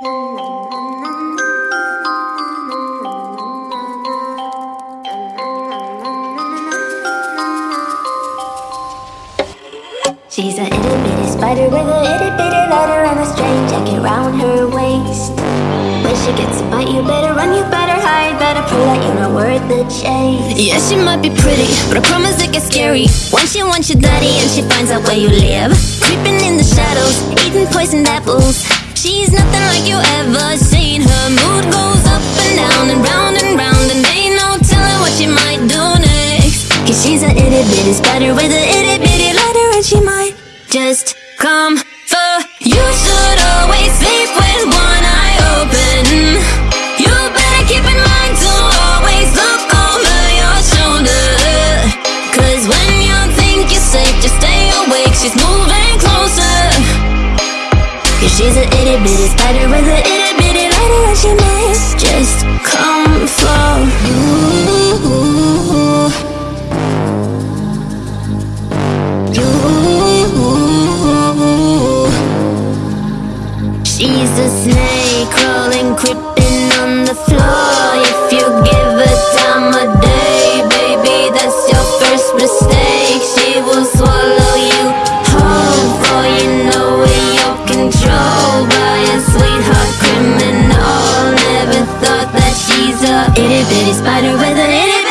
She's a itty bitty spider with a itty bitty letter and a strange jacket round her waist. When she gets a bite, you better run, you better hide, better prove that you're not worth the chase. Yeah, she might be pretty, but I promise it gets scary. Once she wants your daddy and she finds out where you live. Creeping in the shadows, eating poisoned apples. She's nothing like you ever seen. Her mood goes up and down and round and round, and ain't no telling what she might do next. Cause she's a itty bitty spider with a itty bitty letter and she might just come she's a itty bitty spider with a itty bitty letter and she might just come for you. She's a snake crawling, creeping itty bitty spider with a itty bitty.